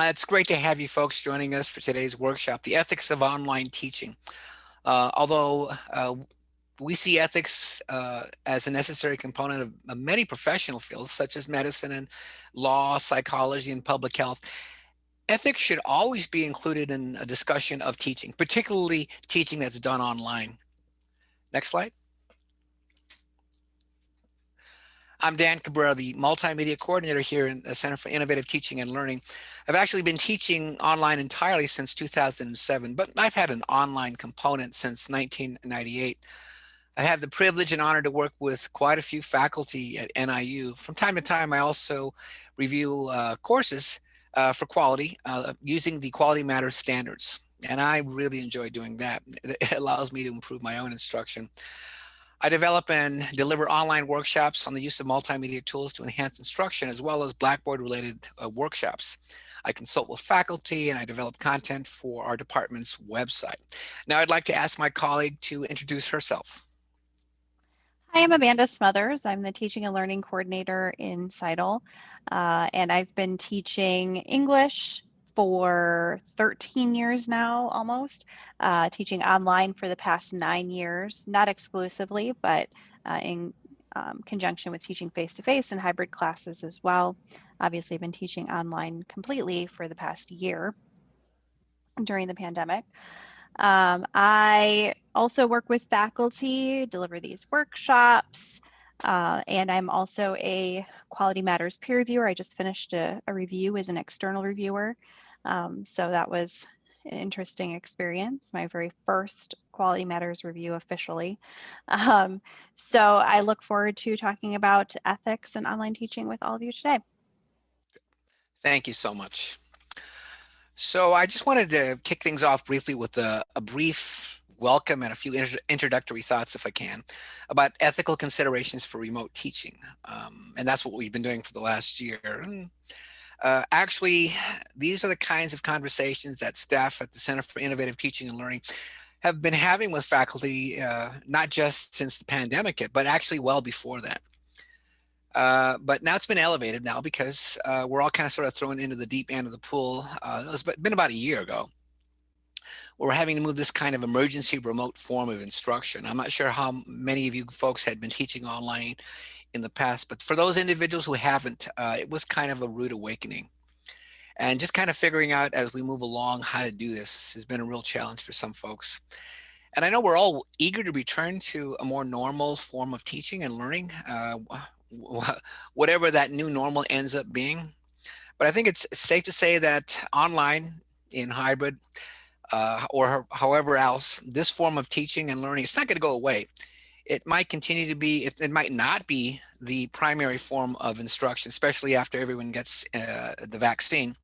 Uh, it's great to have you folks joining us for today's workshop, The Ethics of Online Teaching. Uh, although uh, we see ethics uh, as a necessary component of, of, many professional fields, such as medicine and law, psychology, and public health, ethics should always be included in a discussion of teaching, particularly teaching that's done online. Next slide. I'm Dan Cabrera, the multimedia coordinator here in the Center for Innovative Teaching and Learning. I've actually been teaching online entirely since 2007, but I've had an online component since 1998. I have the privilege and honor to work with quite a few faculty at NIU. From time to time, I also review uh, courses uh, for quality uh, using the Quality Matters standards. And I really enjoy doing that. It allows me to improve my own instruction. I develop and deliver online workshops on the use of multimedia tools to enhance instruction, as well as Blackboard related uh, workshops. I consult with faculty and I develop content for our department's website. Now I'd like to ask my colleague to introduce herself. Hi, I'm Amanda Smothers. I'm the Teaching and Learning Coordinator in CITL, uh, and I've been teaching English, for 13 years now almost, uh, teaching online for the past nine years, not exclusively, but uh, in um, conjunction with teaching face-to-face and hybrid classes as well. Obviously, I've been teaching online completely for the past year during the pandemic. Um, I also work with faculty, deliver these workshops, uh, and I'm also a Quality Matters peer reviewer. I just finished a, a review as an external reviewer. Um, so that was an interesting experience, my very first Quality Matters review officially. Um, so I look forward to talking about ethics and online teaching with all of you today. Thank you so much. So I just wanted to kick things off briefly with a, a brief welcome and a few introductory thoughts, if I can, about ethical considerations for remote teaching. Um, and that's what we've been doing for the last year. Uh, actually, these are the kinds of conversations that staff at the Center for Innovative Teaching and Learning have been having with faculty, uh, not just since the pandemic but actually well before that. Uh, but now it's been elevated now because uh, we're all kind of sort of thrown into the deep end of the pool. Uh, it's been about a year ago. We're having to move this kind of emergency remote form of instruction. I'm not sure how many of you folks had been teaching online in the past, but for those individuals who haven't, uh, it was kind of a rude awakening. And just kind of figuring out as we move along how to do this has been a real challenge for some folks. And I know we're all eager to return to a more normal form of teaching and learning, uh, whatever that new normal ends up being. But I think it's safe to say that online in hybrid uh, or however else, this form of teaching and learning, it's not going to go away it might continue to be, it, it, might not be the primary form of instruction, especially after everyone gets uh, the vaccine.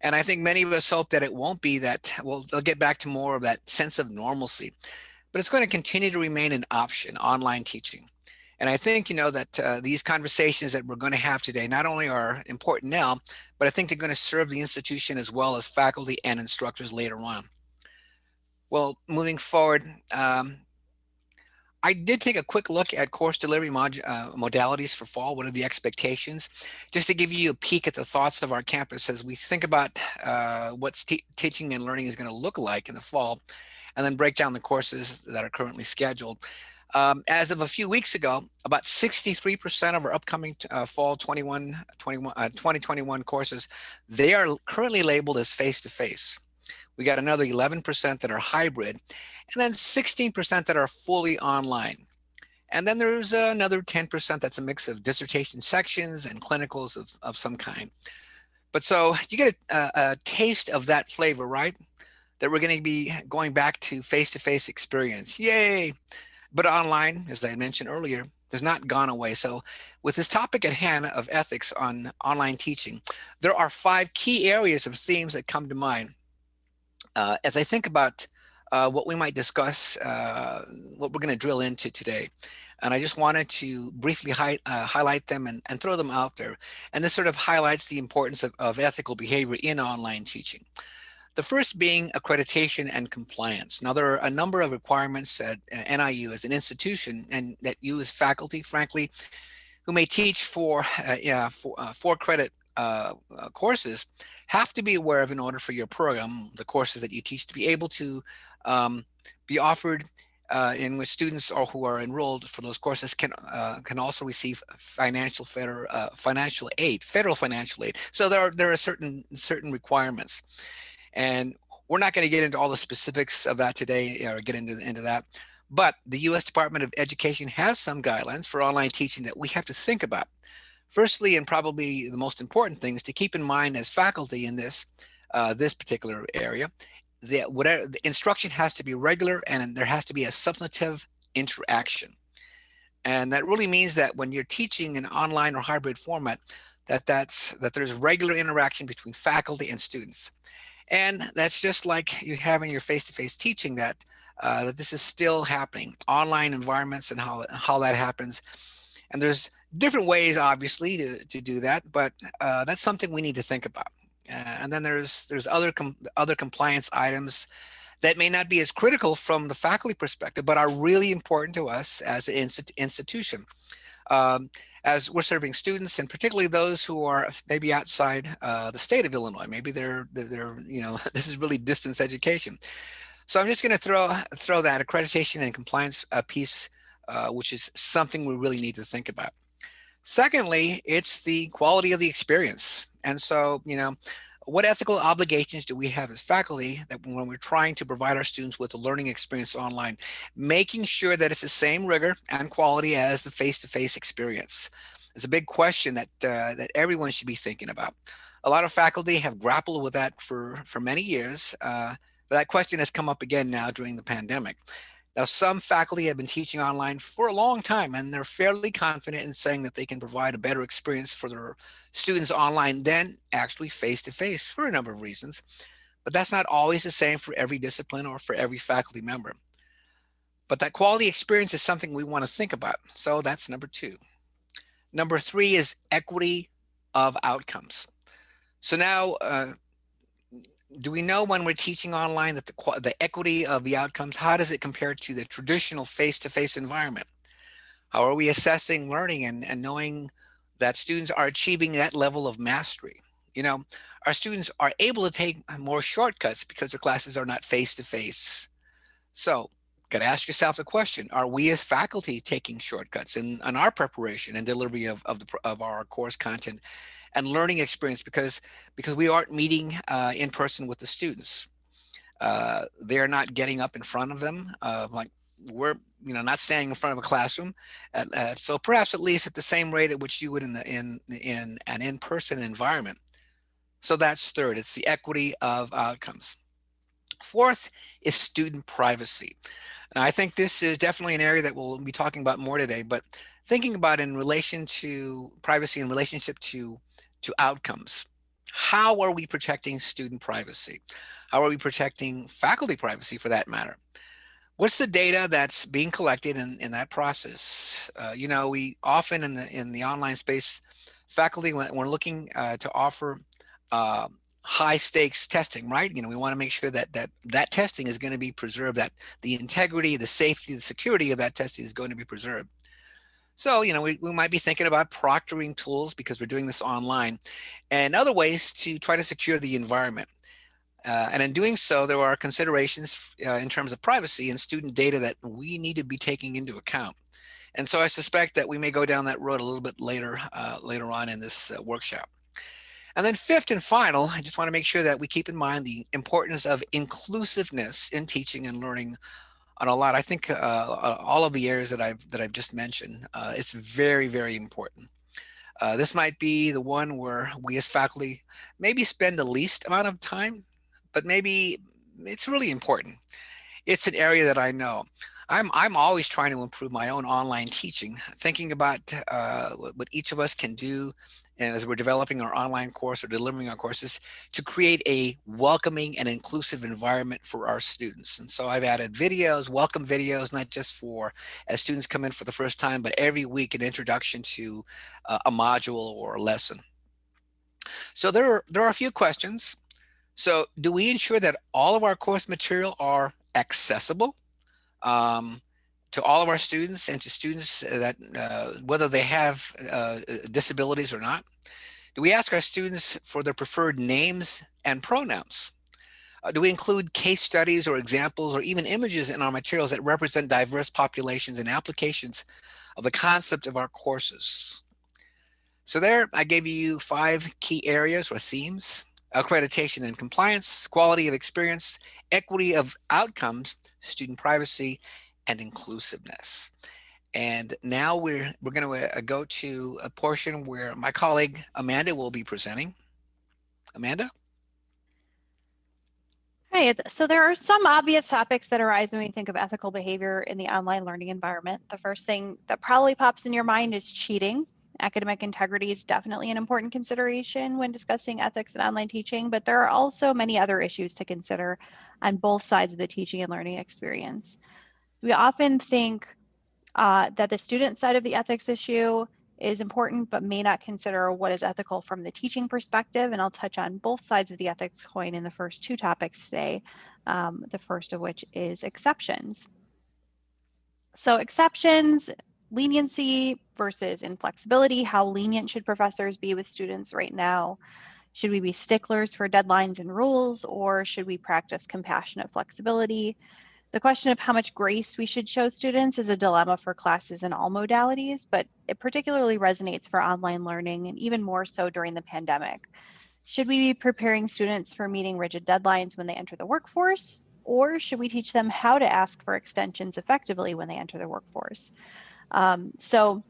And I think many of us hope that it won't be that, well, they'll get back to more of that sense of normalcy. But it's going to continue to remain an option, online teaching. And I think, you know, that uh, these conversations that we're going to have today not only are important now, but I think they're going to serve the institution as well as faculty and instructors later on. Well, moving forward, um, I did take a quick look at course delivery mod, uh, modalities for fall. What are the expectations? Just to give you a peek at the thoughts of our campus as we think about uh, what teaching and learning is going to look like in the fall, and then break down the courses that are currently scheduled. Um, as of a few weeks ago, about 63% of our upcoming uh, fall 21, 21, uh, 2021 courses, they are currently labeled as face-to-face. -face. We got another 11% that are hybrid, and then 16% that are fully online. And then there's another 10% that's a mix of dissertation sections and clinicals of, of some kind. But so you get a, a taste of that flavor, right? That we're going to be going back to face-to-face -face experience. Yay! But online, as I mentioned earlier, has not gone away. So with this topic at hand of ethics on online teaching, there are five key areas of themes that come to mind uh, as I think about uh, what we might discuss, uh, what we're going to drill into today. And I just wanted to briefly hi uh, highlight them and, and, throw them out there. And this sort of highlights the importance of, of ethical behavior in online teaching. The first being accreditation and compliance. Now, there are a number of requirements at uh, NIU as an institution and that you as faculty, frankly, who may teach for, uh, yeah, for, for credit uh, uh, courses have to be aware of in order for your program, the courses that you teach, to be able to um, be offered uh, in which students or who are enrolled for those courses can uh, can also receive financial federal uh, financial aid, federal financial aid. So there are there are certain certain requirements, and we're not going to get into all the specifics of that today or get into into that. But the U.S. Department of Education has some guidelines for online teaching that we have to think about. Firstly, and probably the most important thing is to keep in mind as faculty in this uh, this particular area that whatever the instruction has to be regular and there has to be a substantive interaction. And that really means that when you're teaching an online or hybrid format, that that's that there's regular interaction between faculty and students. And that's just like you have in your face-to-face -face teaching that uh, that this is still happening, online environments and how, how that happens. And there's different ways, obviously, to, to do that, but uh, that's something we need to think about. Uh, and then there's there's other com other compliance items that may not be as critical from the faculty perspective, but are really important to us as an instit institution. Um, as we're serving students and particularly those who are maybe outside uh, the state of Illinois, maybe they're, they're, you know, this is really distance education. So I'm just going to throw throw that accreditation and compliance uh, piece, uh, which is something we really need to think about. Secondly, it's the quality of the experience. And so, you know, what ethical obligations do we have as faculty that when we're trying to provide our students with a learning experience online, making sure that it's the same rigor and quality as the face-to-face -face experience? It's a big question that uh, that everyone should be thinking about. A lot of faculty have grappled with that for, for many years, uh, but that question has come up again now during the pandemic. Now, some faculty have been teaching online for a long time, and they're fairly confident in saying that they can provide a better experience for their students online than actually face-to-face -face for a number of reasons. But that's not always the same for every discipline or for every faculty member. But that quality experience is something we want to think about. So that's number two. Number three is equity of outcomes. So now uh, do we know when we're teaching online that the, the equity of the outcomes, how does it compare to the traditional face-to-face -face environment? How are we assessing learning and, and knowing that students are achieving that level of mastery? You know, our students are able to take more shortcuts because their classes are not face-to-face. -face. So got to ask yourself the question, are we as faculty taking shortcuts in, in our preparation and delivery of, of, the, of our course content and learning experience because, because we aren't meeting uh, in person with the students. Uh, they're not getting up in front of them uh, like we're you know not standing in front of a classroom so perhaps at least at the same rate at which you would in the in in an in-person environment. So that's third it's the equity of outcomes. Fourth is student privacy. And I think this is definitely an area that we'll be talking about more today, but thinking about in relation to privacy in relationship to, to outcomes. How are we protecting student privacy? How are we protecting faculty privacy for that matter? What's the data that's being collected in, in that process? Uh, you know, we often in the in the online space, faculty, when we're looking uh, to offer uh, high stakes testing, right? You know, we want to make sure that that that testing is going to be preserved, that the integrity, the safety, the security of that testing is going to be preserved. So, you know, we, we might be thinking about proctoring tools because we're doing this online and other ways to try to secure the environment. Uh, and in doing so, there are considerations uh, in terms of privacy and student data that we need to be taking into account. And so I suspect that we may go down that road a little bit later, uh, later on in this uh, workshop. And then fifth and final, I just want to make sure that we keep in mind the importance of inclusiveness in teaching and learning on a lot. I think uh, uh, all of the areas that I've that I've just mentioned, uh, it's very, very important. Uh, this might be the one where we as faculty maybe spend the least amount of time, but maybe it's really important. It's an area that I know. I'm, I'm always trying to improve my own online teaching, thinking about uh, what each of us can do as we're developing our online course or delivering our courses to create a welcoming and inclusive environment for our students. And so I've added videos, welcome videos, not just for as students come in for the first time, but every week an introduction to uh, a module or a lesson. So there are, there are a few questions. So do we ensure that all of our course material are accessible? Um, to all of our students and to students that uh, whether they have uh, disabilities or not? Do we ask our students for their preferred names and pronouns? Uh, do we include case studies or examples or even images in our materials that represent diverse populations and applications of the concept of our courses? So there, I gave you five key areas or themes, accreditation and compliance, quality of experience, equity of outcomes, student privacy, and inclusiveness. And now we're, we're going to uh, go to a portion where my colleague Amanda will be presenting. Amanda? Hi, so there are some obvious topics that arise when we think of ethical behavior in the online learning environment. The first thing that probably pops in your mind is cheating. Academic integrity is definitely an important consideration when discussing ethics in online teaching, but there are also many other issues to consider on both sides of the teaching and learning experience. We often think uh, that the student side of the ethics issue is important, but may not consider what is ethical from the teaching perspective. And I'll touch on both sides of the ethics coin in the first two topics today, um, the first of which is exceptions. So exceptions, leniency versus inflexibility, how lenient should professors be with students right now? Should we be sticklers for deadlines and rules, or should we practice compassionate flexibility? The question of how much grace we should show students is a dilemma for classes in all modalities, but it particularly resonates for online learning and even more so during the pandemic. Should we be preparing students for meeting rigid deadlines when they enter the workforce? Or should we teach them how to ask for extensions effectively when they enter the workforce? Um, so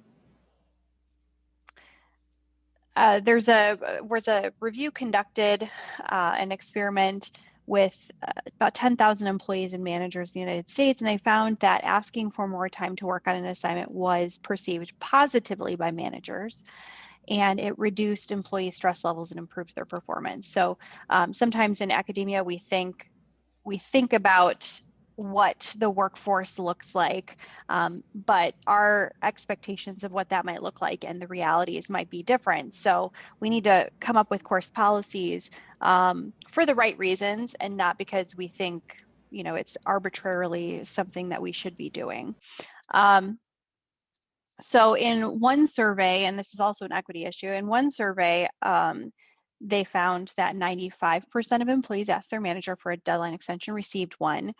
uh, there's a was a review conducted, uh, an experiment with uh, about 10,000 employees and managers in the United States, and they found that asking for more time to work on an assignment was perceived positively by managers and it reduced employee stress levels and improved their performance. So um, sometimes in academia, we think we think about what the workforce looks like, um, but our expectations of what that might look like and the realities might be different. So we need to come up with course policies um, for the right reasons and not because we think you know it's arbitrarily something that we should be doing. Um, so in one survey, and this is also an equity issue, in one survey, um, they found that 95% of employees asked their manager for a deadline extension received one.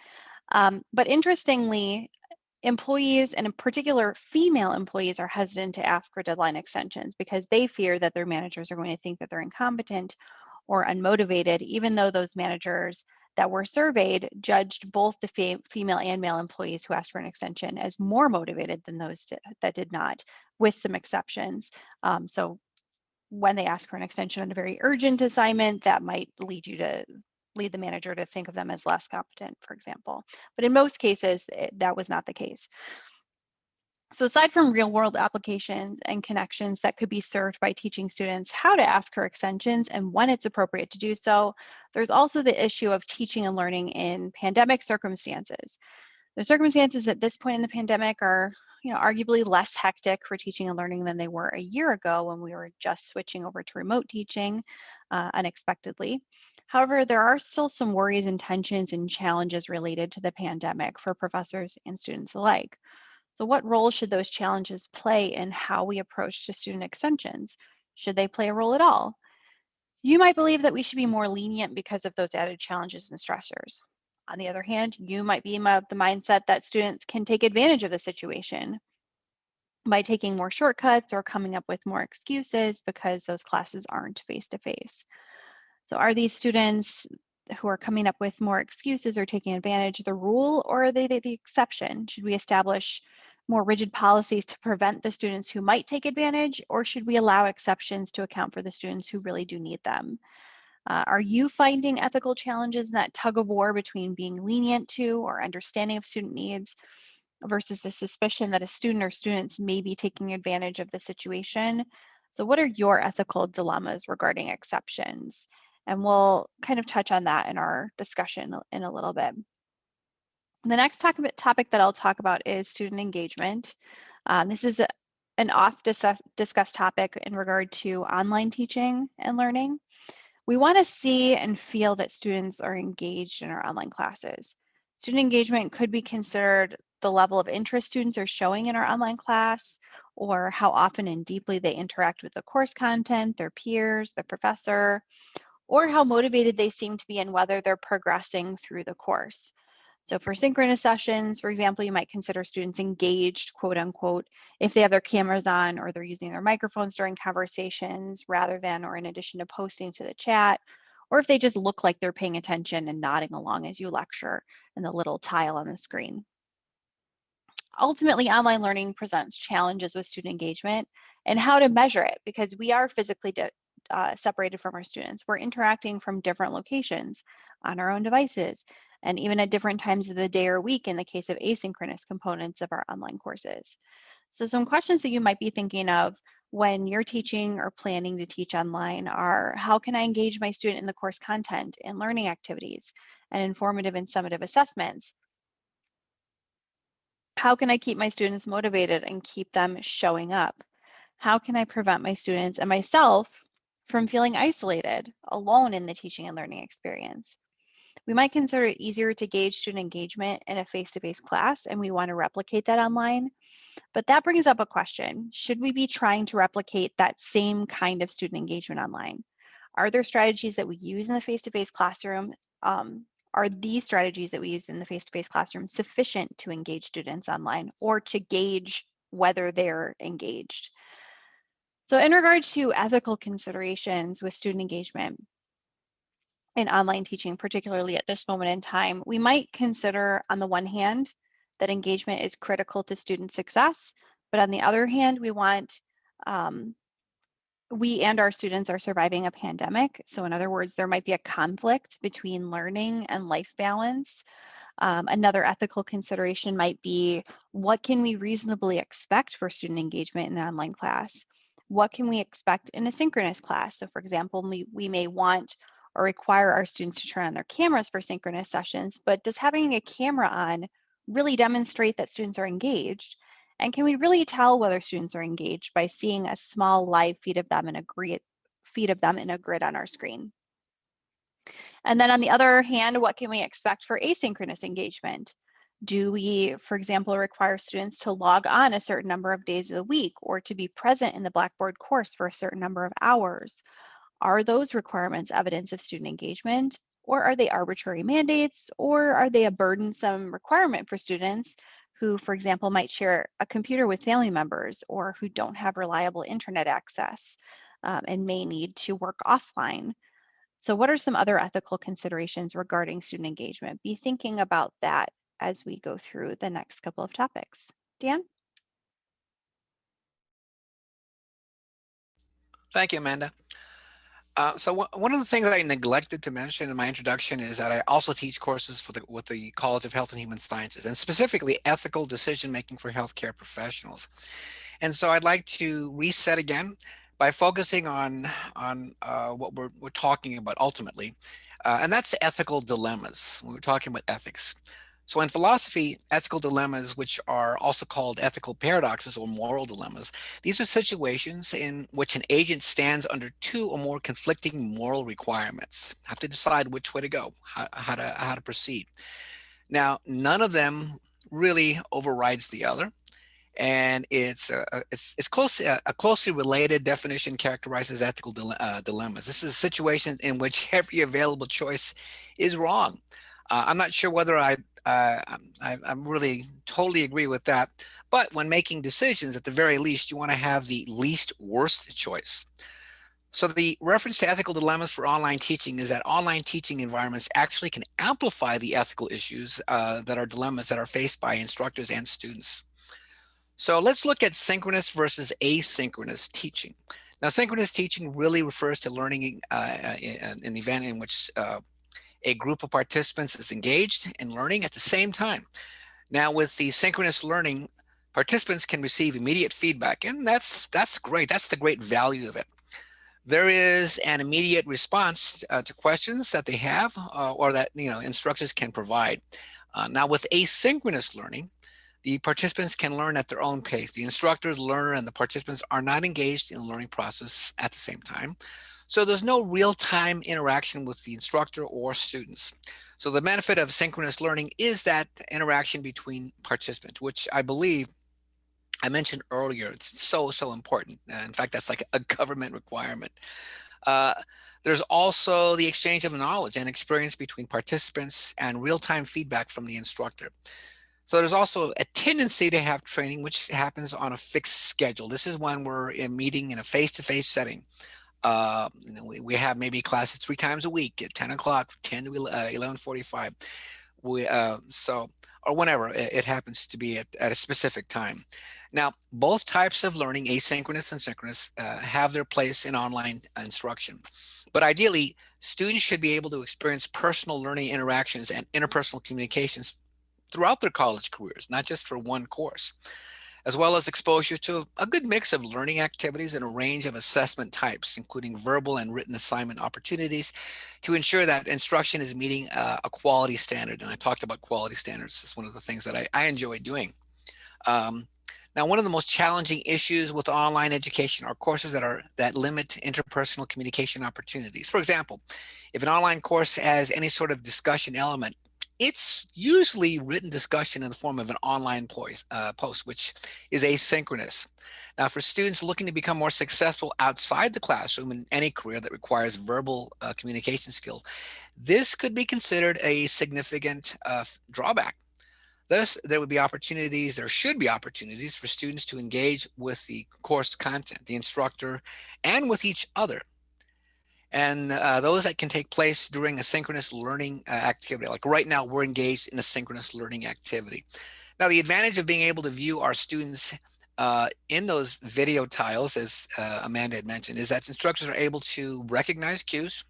Um, but interestingly, employees and in particular female employees are hesitant to ask for deadline extensions because they fear that their managers are going to think that they're incompetent or unmotivated, even though those managers that were surveyed judged both the fem female and male employees who asked for an extension as more motivated than those that did not, with some exceptions. Um, so when they ask for an extension on a very urgent assignment, that might lead you to lead the manager to think of them as less competent, for example. But in most cases, it, eh, that was not the case. So aside from real world applications and connections that could be served by teaching students how to ask for extensions and when it's appropriate to do so, there's also the issue of teaching and learning in pandemic circumstances. The circumstances at this point in the pandemic are, you know, arguably less hectic for teaching and learning than they were a year ago when we were just switching over to remote teaching uh, unexpectedly. However, there are still some worries and tensions and challenges related to the pandemic for professors and students alike. So what role should those challenges play in how we approach to student extensions? Should they play a role at all? You might believe that we should be more lenient because of those added challenges and stressors. On the other hand, you might be of the mindset that students can take advantage of the situation by taking more shortcuts or coming up with more excuses because those classes aren't face-to-face. -face. So are these students who are coming up with more excuses or taking advantage of the rule, or are they the, the exception? Should we establish more rigid policies to prevent the students who might take advantage, or should we allow exceptions to account for the students who really do need them? Uh, are you finding ethical challenges in that tug of war between being lenient to or understanding of student needs versus the suspicion that a student or students may be taking advantage of the situation? So what are your ethical dilemmas regarding exceptions? And we'll kind of touch on that in our discussion in a little bit. The next topic that I'll talk about is student engagement. Um, this is a, an oft discussed topic in regard to online teaching and learning. We want to see and feel that students are engaged in our online classes. Student engagement could be considered the level of interest students are showing in our online class, or how often and deeply they interact with the course content, their peers, the professor, or how motivated they seem to be and whether they're progressing through the course. So for synchronous sessions, for example, you might consider students engaged, quote unquote, if they have their cameras on or they're using their microphones during conversations rather than or in addition to posting to the chat, or if they just look like they're paying attention and nodding along as you lecture in the little tile on the screen. Ultimately, online learning presents challenges with student engagement and how to measure it because we are physically uh, separated from our students. We're interacting from different locations on our own devices and even at different times of the day or week in the case of asynchronous components of our online courses. So some questions that you might be thinking of when you're teaching or planning to teach online are, how can I engage my student in the course content and learning activities and informative and summative assessments? How can I keep my students motivated and keep them showing up? How can I prevent my students and myself from feeling isolated, alone in the teaching and learning experience? We might consider it easier to gauge student engagement in a face-to-face -face class, and we want to replicate that online. But that brings up a question. Should we be trying to replicate that same kind of student engagement online? Are there strategies that we use in the face-to-face -face classroom? Um, are these strategies that we use in the face-to-face -face classroom sufficient to engage students online or to gauge whether they're engaged? So in regard to ethical considerations with student engagement, in online teaching, particularly at this moment in time, we might consider on the one hand that engagement is critical to student success, but on the other hand, we want um, we and our students are surviving a pandemic. So in other words, there might be a conflict between learning and life balance. Um, another ethical consideration might be what can we reasonably expect for student engagement in an online class? What can we expect in a synchronous class? So for example, we, we may want or require our students to turn on their cameras for synchronous sessions, but does having a camera on really demonstrate that students are engaged? And can we really tell whether students are engaged by seeing a small live feed of them in a grid, feed of them in a grid on our screen? And then on the other hand, what can we expect for asynchronous engagement? Do we, for example, require students to log on a certain number of days of the week or to be present in the Blackboard course for a certain number of hours? Are those requirements evidence of student engagement or are they arbitrary mandates or are they a burdensome requirement for students who, for example, might share a computer with family members or who don't have reliable internet access um, and may need to work offline. So what are some other ethical considerations regarding student engagement? Be thinking about that as we go through the next couple of topics. Dan? Thank you, Amanda. Uh, so one of the things I neglected to mention in my introduction is that I also teach courses for the, with the College of Health and Human Sciences, and specifically ethical decision making for healthcare professionals. And so I'd like to reset again by focusing on on uh, what we're, we're talking about ultimately, uh, and that's ethical dilemmas. When we're talking about ethics. So in philosophy, ethical dilemmas, which are also called ethical paradoxes or moral dilemmas, these are situations in which an agent stands under two or more conflicting moral requirements, have to decide which way to go, how, how to, how to proceed. Now, none of them really overrides the other and it's a, it's it's close a, closely related definition characterizes ethical dile uh, dilemmas. This is a situation in which every available choice is wrong. Uh, I'm not sure whether I uh, I, I really totally agree with that. But when making decisions, at the very least, you want to have the least worst choice. So the reference to ethical dilemmas for online teaching is that online teaching environments actually can amplify the ethical issues uh, that are dilemmas that are faced by instructors and students. So let's look at synchronous versus asynchronous teaching. Now, synchronous teaching really refers to learning uh, in an event in which uh, a group of participants is engaged in learning at the same time. Now with the synchronous learning, participants can receive immediate feedback and that's that's great. That's the great value of it. There is an immediate response uh, to questions that they have uh, or that you know instructors can provide. Uh, now with asynchronous learning, the participants can learn at their own pace. The instructor, the learner, and the participants are not engaged in the learning process at the same time. So there's no real-time interaction with the instructor or students. So the benefit of synchronous learning is that interaction between participants, which I believe I mentioned earlier, it's so, so important. in fact, that's like a government requirement. Uh, there's also the exchange of knowledge and experience between participants and real-time feedback from the instructor. So there's also a tendency to have training which happens on a fixed schedule. This is when we're in meeting in a face-to-face -face setting. Uh, we, we have maybe classes three times a week at 10 o'clock, 10 to 11:45. Uh, we uh, so or whenever it, it happens to be at, at, a specific time. Now, both types of learning, asynchronous and synchronous, uh, have their place in online instruction. But ideally, students should be able to experience personal learning interactions and interpersonal communications throughout their college careers, not just for one course as well as exposure to a good mix of learning activities and a range of assessment types, including verbal and written assignment opportunities to ensure that instruction is meeting uh, a quality standard. And I talked about quality standards as one of the things that I, I enjoy doing. Um, now, one of the most challenging issues with online education are courses that are that limit interpersonal communication opportunities. For example, if an online course has any sort of discussion element, it's usually written discussion in the form of an online uh, post, which is asynchronous. Now, for students looking to become more successful outside the classroom in any career that requires verbal uh, communication skill, this could be considered a significant uh, drawback. Thus, there would be opportunities, there should be opportunities for students to engage with the course content, the instructor, and with each other and uh, those that can take place during a synchronous learning uh, activity. Like right now, we're engaged in a synchronous learning activity. Now, the advantage of being able to view our students uh, in those video tiles, as uh, Amanda had mentioned, is that instructors are able to recognize cues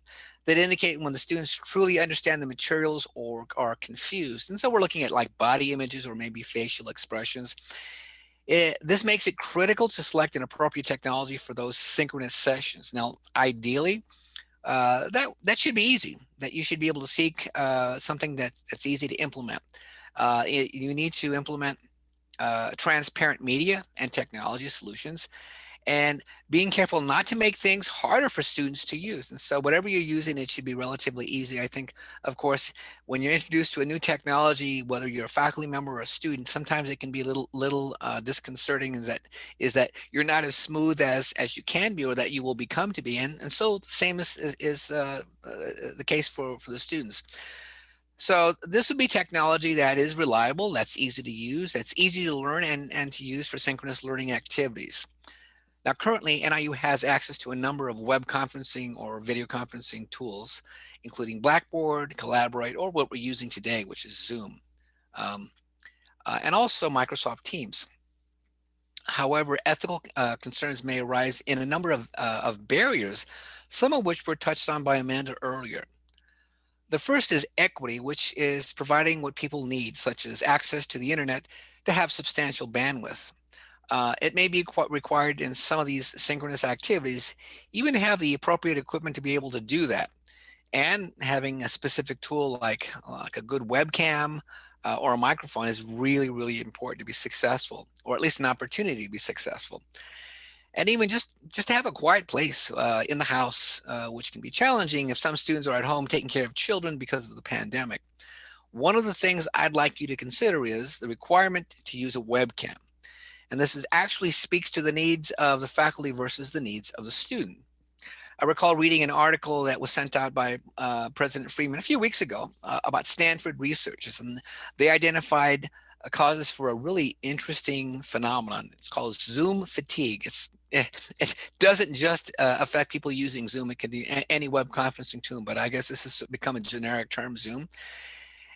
that indicate when the students truly understand the materials or are confused. And so we're looking at like body images or maybe facial expressions. It, this makes it critical to select an appropriate technology for those synchronous sessions. Now, ideally, uh, that that should be easy. That you should be able to seek uh, something that that's easy to implement. Uh, it, you need to implement uh, transparent media and technology solutions and being careful not to make things harder for students to use. And so whatever you're using, it should be relatively easy. I think, of course, when you're introduced to a new technology, whether you're a faculty member or a student, sometimes it can be a little little uh, disconcerting is that is that you're not as smooth as as you can be or that you will become to be. And, and so same is, is uh, uh, the case for, for the students. So this would be technology that is reliable, that's easy to use, that's easy to learn and, and to use for synchronous learning activities. Now, currently, NIU has access to a number of web conferencing or video conferencing tools, including Blackboard, Collaborate, or what we're using today, which is Zoom, um, uh, and also Microsoft Teams. However, ethical uh, concerns may arise in a number of, uh, of barriers, some of which were touched on by Amanda earlier. The first is equity, which is providing what people need, such as access to the internet to have substantial bandwidth. Uh, it may be required in some of these synchronous activities, even have the appropriate equipment to be able to do that. And having a specific tool like, like a good webcam uh, or a microphone is really, really important to be successful, or at least an opportunity to be successful. And even just, just to have a quiet place uh, in the house, uh, which can be challenging if some students are at home taking care of children because of the pandemic. One of the things I'd like you to consider is the requirement to use a webcam. And this is actually speaks to the needs of the faculty versus the needs of the student. I recall reading an article that was sent out by uh, President Freeman a few weeks ago uh, about Stanford researchers, and they identified uh, causes for a really interesting phenomenon. It's called Zoom fatigue. It's it, it doesn't just uh, affect people using Zoom. It can be any web conferencing tool, but I guess this has become a generic term, Zoom.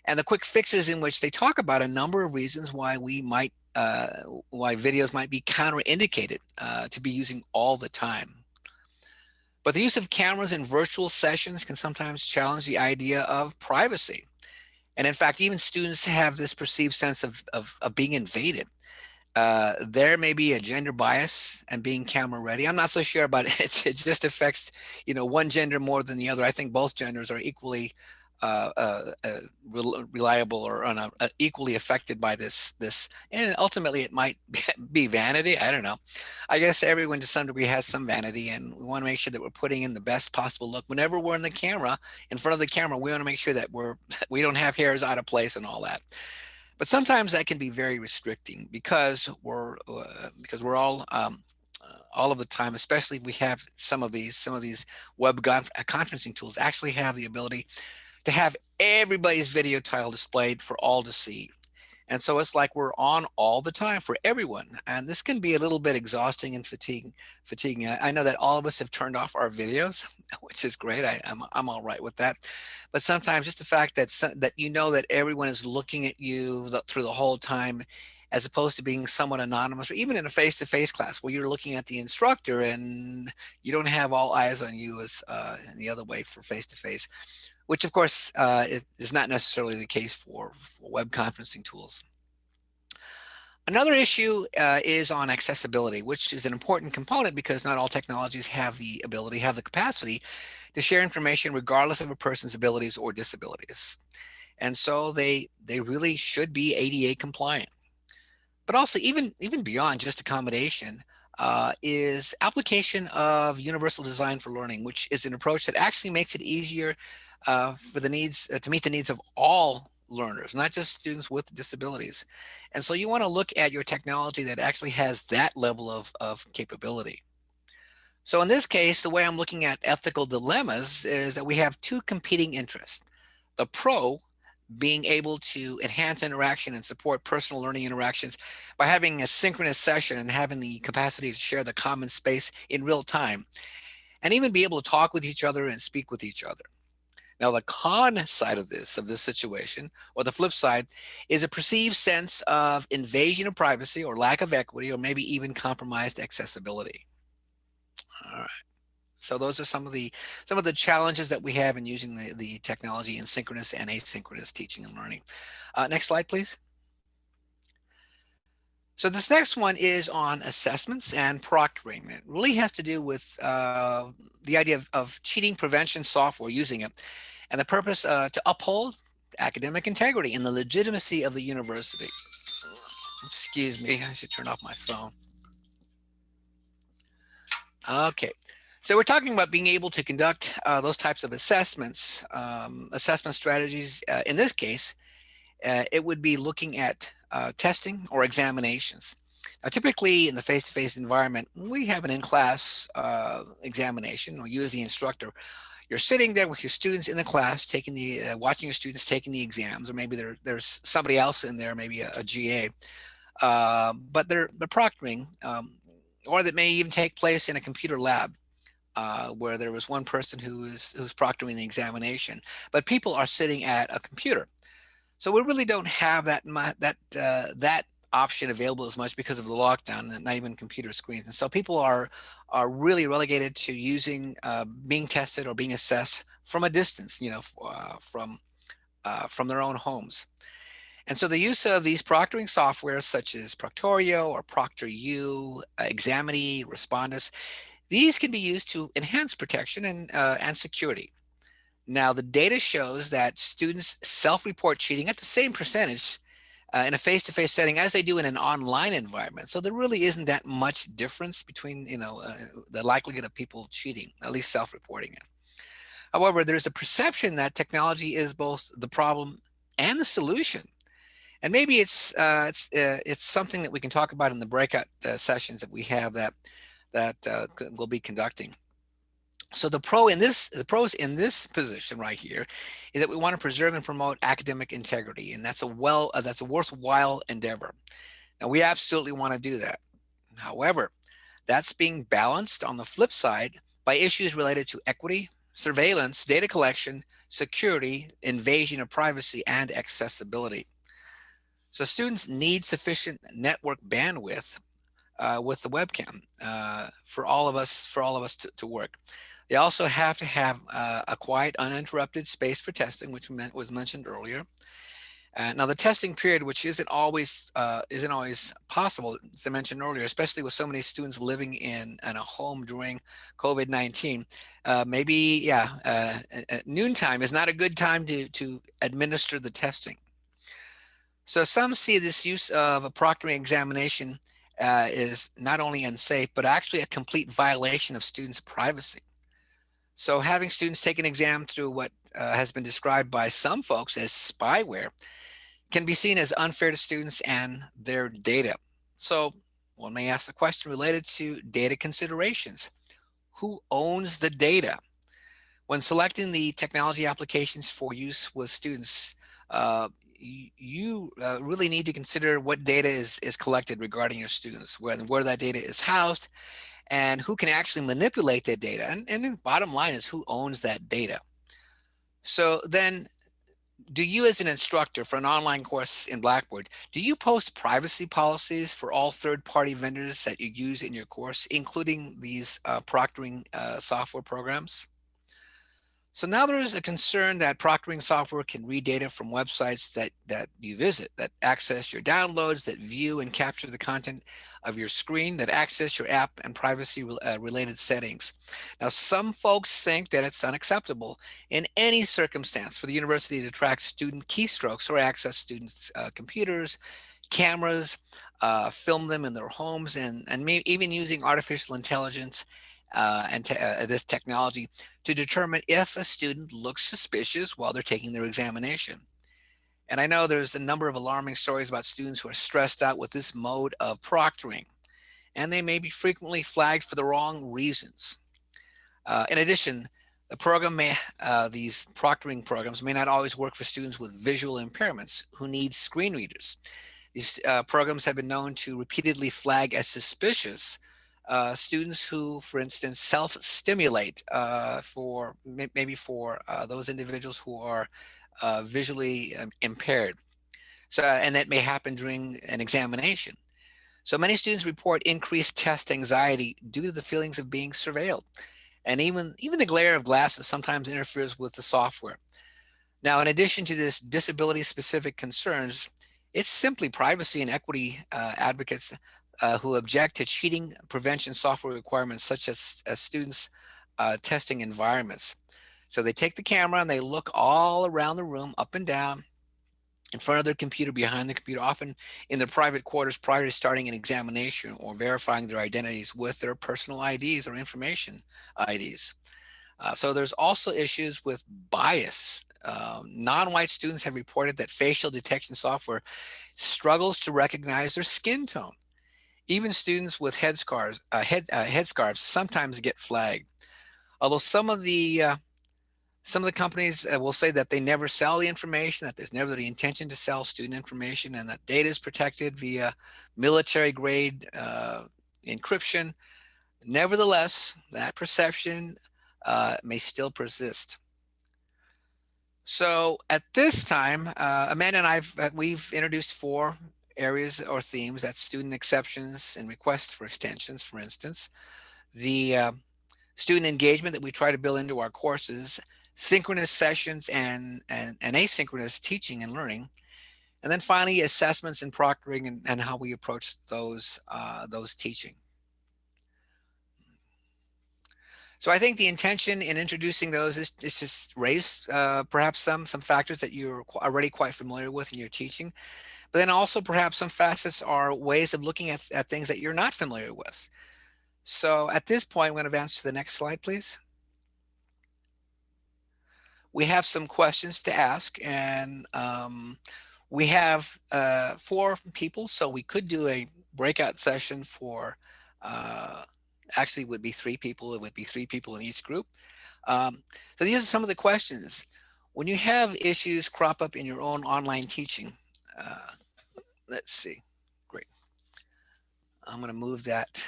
And the quick fixes in which they talk about a number of reasons why we might uh, why videos might be counterindicated uh, to be using all the time. But the use of cameras in virtual sessions can sometimes challenge the idea of privacy. And in fact, even students have this perceived sense of, of, of being invaded. Uh, there may be a gender bias and being camera ready. I'm not so sure, but it, it just affects, you know, one gender more than the other. I think both genders are equally uh, uh, uh reliable or uh, equally affected by this this and ultimately it might be vanity i don't know. I guess everyone to some degree has some vanity and we want to make sure that we're putting in the best possible look whenever we're in the camera in front of the camera we want to make sure that we're we don't have hairs out of place and all that. But sometimes that can be very restricting because we're uh, because we're all um, all of the time, especially we have some of these, some of these web conferencing tools actually have the ability to have everybody's video tile displayed for all to see. And so it's like we're on all the time for everyone. And this can be a little bit exhausting and fatiguing. fatiguing. I know that all of us have turned off our videos, which is great. I, am I'm, I'm all right with that. But sometimes just the fact that, that you know that everyone is looking at you the, through the whole time as opposed to being somewhat anonymous or even in a face-to-face -face class where you're looking at the instructor and you don't have all eyes on you as uh, in the other way for face-to-face, -face, which of course uh, is not necessarily the case for, for web conferencing tools. Another issue uh, is on accessibility, which is an important component because not all technologies have the ability, have the capacity to share information regardless of a person's abilities or disabilities. And so they, they really should be ADA compliant but also even, even beyond just accommodation, uh, is application of universal design for learning, which is an approach that actually makes it easier uh, for the needs uh, to meet the needs of all learners, not just students with disabilities. And so you want to look at your technology that actually has that level of, of capability. So in this case, the way I'm looking at ethical dilemmas is that we have two competing interests. The pro being able to enhance interaction and support personal learning interactions by having a synchronous session and having the capacity to share the common space in real time and even be able to talk with each other and speak with each other. Now, the con side of this, of this situation, or the flip side, is a perceived sense of invasion of privacy or lack of equity, or maybe even compromised accessibility. All right. So those are some of the some of the challenges that we have in using the, the technology in synchronous and asynchronous teaching and learning. Uh, next slide, please. So this next one is on assessments and proctoring. It really has to do with uh, the idea of, of, cheating prevention software using it and the purpose uh, to uphold academic integrity and the legitimacy of the university. Excuse me, I should turn off my phone. Okay, so we're talking about being able to conduct uh, those types of assessments, um, assessment strategies. Uh, in this case, uh, it would be looking at uh, testing or examinations. Now, typically in the face-to-face -face environment, we have an in-class uh, examination or use the instructor. You're sitting there with your students in the class, taking the, uh, watching your students taking the exams, or maybe there, there's somebody else in there, maybe a, a GA. but they're, they're proctoring, um, or that may even take place in a computer lab uh, where there was one person who was who's proctoring the examination, but people are sitting at a computer. So we really don't have that that uh, that option available as much because of the lockdown and not even computer screens. And so people are are really relegated to using uh, being tested or being assessed from a distance, you know, uh, from uh, from their own homes. And so the use of these proctoring software such as Proctorio or ProctorU, Examity, Respondus these can be used to enhance protection and, uh, and security. Now, the data shows that students self-report cheating at the same percentage uh, in a face-to-face -face setting as they do in an online environment. So there really isn't that much difference between, you know, uh, the likelihood of people cheating, at least self-reporting it. However, there's a perception that technology is both the problem and the solution. And maybe it's uh, it's uh, it's something that we can talk about in the breakout uh, sessions that we have that that uh, we'll be conducting. So the pro in this, the pros in this position right here is that we want to preserve and promote academic integrity, and that's a well, uh, that's a worthwhile endeavor. And we absolutely want to do that. However, that's being balanced on the flip side by issues related to equity, surveillance, data collection, security, invasion of privacy, and accessibility. So students need sufficient network bandwidth uh, with the webcam uh, for all of us for all of us to, to work. They also have to have uh, a quiet, uninterrupted space for testing, which was mentioned earlier. Uh, now the testing period, which isn't always uh, isn't always possible, as I mentioned earlier, especially with so many students living in, in a home during COVID-19, uh, maybe yeah, uh, noontime is not a good time to to administer the testing. So some see this use of a proctoring examination uh, is not only unsafe, but actually a complete violation of students' privacy. So having students take an exam through what uh, has been described by some folks as spyware can be seen as unfair to students and their data. So one may ask the question related to data considerations. Who owns the data? When selecting the technology applications for use with students, uh, you uh, really need to consider what data is, is collected regarding your students, where, where that data is housed, and who can actually manipulate that data. And, and the bottom line is who owns that data. So then do you as an instructor for an online course in Blackboard, do you post privacy policies for all third-party vendors that you use in your course, including these uh, proctoring uh, software programs? So now there is a concern that proctoring software can read data from websites that, that you visit, that access your downloads, that view and capture the content of your screen, that access your app and privacy uh, related settings. Now, some folks think that it's unacceptable in any circumstance for the university to track student keystrokes or access students' uh, computers, cameras, uh, film them in their homes, and, and even using artificial intelligence uh, and te uh, this technology to determine if a student looks suspicious while they're taking their examination. And I know there's a number of alarming stories about students who are stressed out with this mode of proctoring, and they may be frequently flagged for the wrong reasons. Uh, in addition, the program may, uh, these proctoring programs may not always work for students with visual impairments who need screen readers. These uh, programs have been known to repeatedly flag as suspicious uh, students who, for instance, self-stimulate uh, for maybe for uh, those individuals who are uh, visually um, impaired. So, and that may happen during an examination. So many students report increased test anxiety due to the feelings of being surveilled. And even, even the glare of glasses sometimes interferes with the software. Now, in addition to this disability specific concerns, it's simply privacy and equity uh, advocates uh, who object to cheating prevention software requirements such as, as students uh, testing environments. So they take the camera and they look all around the room, up and down, in front of their computer, behind the computer, often in their private quarters prior to starting an examination or verifying their identities with their personal IDs or information IDs. Uh, so there's also issues with bias. Um, Non-white students have reported that facial detection software struggles to recognize their skin tone. Even students with headscarves, uh, head, uh, sometimes get flagged. Although some of the uh, some of the companies uh, will say that they never sell the information, that there's never the intention to sell student information, and that data is protected via military grade uh, encryption. Nevertheless, that perception uh, may still persist. So at this time, uh, Amanda and I've uh, we've introduced four areas or themes, that's student exceptions and requests for extensions, for instance, the uh, student engagement that we try to build into our courses, synchronous sessions and, and, and asynchronous teaching and learning, and then finally assessments and proctoring and, and how we approach those, uh, those teaching. So I think the intention in introducing those is, is just raise uh, perhaps some some factors that you're already quite familiar with in your teaching, but then also perhaps some facets are ways of looking at, at things that you're not familiar with. So at this point, I'm going to advance to the next slide, please. We have some questions to ask and um, we have uh, four people, so we could do a breakout session for, uh, actually would be three people, it would be three people in each group. Um, so these are some of the questions. When you have issues crop up in your own online teaching, uh, let's see, great. I'm going to move that.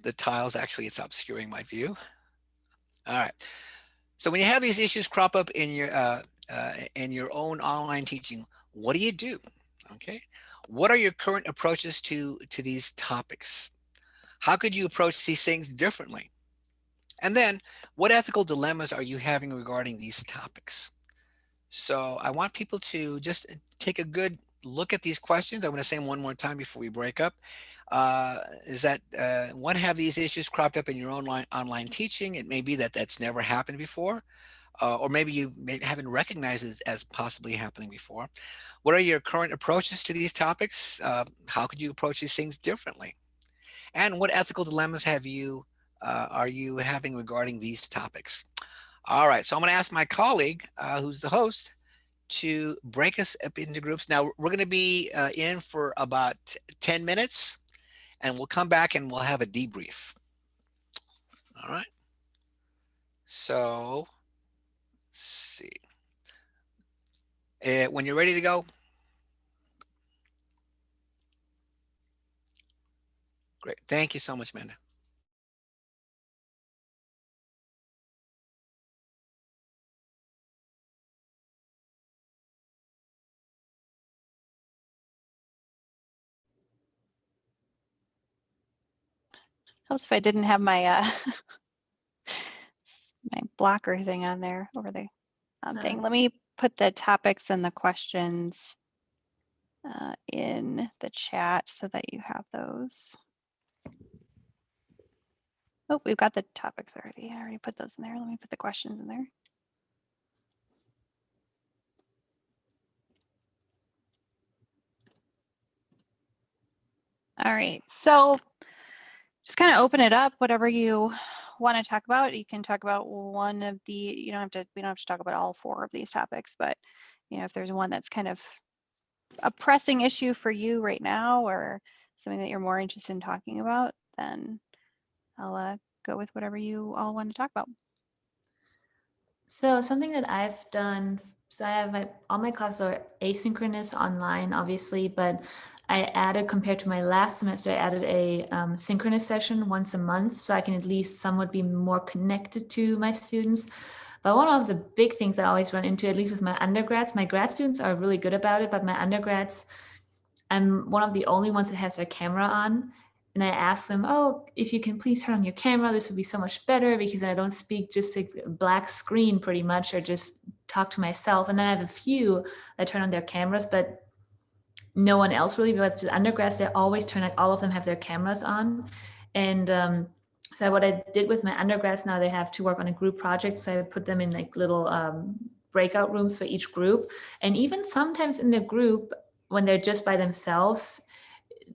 The tiles, actually, it's obscuring my view. All right. So when you have these issues crop up in your uh, uh, in your own online teaching, what do you do? Okay. What are your current approaches to to these topics? How could you approach these things differently? And then what ethical dilemmas are you having regarding these topics? So I want people to just take a good look at these questions. I'm going to say them one more time before we break up. Uh, is that uh, one, have these issues cropped up in your own online online teaching? It may be that that's never happened before. Uh, or maybe you may, haven't recognized it as possibly happening before. What are your current approaches to these topics? Uh, how could you approach these things differently? And what ethical dilemmas have you uh, are you having regarding these topics? All right, so I'm going to ask my colleague, uh, who's the host, to break us up into groups. Now we're going to be uh, in for about 10 minutes and we'll come back and we'll have a debrief. All right. So let's see. Uh, when you're ready to go. Great. Thank you so much, Amanda. Helps if I didn't have my uh, my blocker thing on there over the um, thing. Let me put the topics and the questions uh, in the chat so that you have those. Oh, we've got the topics already. I already put those in there. Let me put the questions in there. All right, so just kind of open it up, whatever you want to talk about. You can talk about one of the, you don't have to, we don't have to talk about all four of these topics, but you know, if there's one that's kind of a pressing issue for you right now or something that you're more interested in talking about, then I'll uh, go with whatever you all want to talk about. So something that I've done, so I have my, all my classes are asynchronous online, obviously, but I added compared to my last semester, I added a um, synchronous session once a month, so I can at least somewhat be more connected to my students. But one of the big things I always run into, at least with my undergrads, my grad students are really good about it, but my undergrads, I'm one of the only ones that has their camera on. And I ask them, oh, if you can please turn on your camera, this would be so much better because I don't speak just a black screen pretty much or just talk to myself. And then I have a few that turn on their cameras, but no one else really, but just undergrads, they always turn like all of them have their cameras on. And um, so what I did with my undergrads now, they have to work on a group project. So I put them in like little um, breakout rooms for each group. And even sometimes in the group, when they're just by themselves,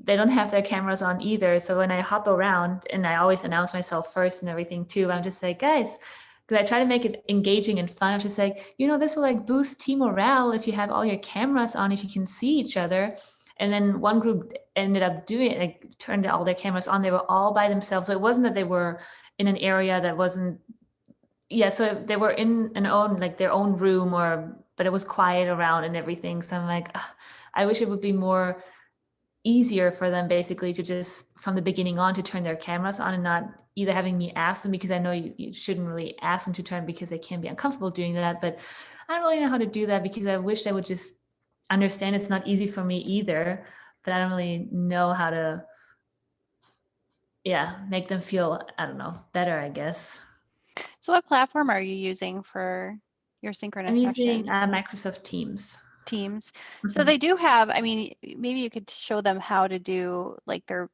they don't have their cameras on either. So when I hop around and I always announce myself first and everything too, I'm just like, guys, because I try to make it engaging and fun. I'm just like, you know, this will like boost team morale if you have all your cameras on, if you can see each other. And then one group ended up doing it, like turned all their cameras on. They were all by themselves. So it wasn't that they were in an area that wasn't, yeah, so they were in an own, like their own room or, but it was quiet around and everything. So I'm like, I wish it would be more easier for them basically to just from the beginning on to turn their cameras on and not either having me ask them because I know you, you shouldn't really ask them to turn because they can be uncomfortable doing that. But I don't really know how to do that because I wish they would just understand it's not easy for me either, but I don't really know how to, yeah, make them feel, I don't know, better, I guess. So what platform are you using for your synchronous I'm using uh, Microsoft Teams. Teams. So Mhm. they do have, I mean, maybe you could show them how to do like their,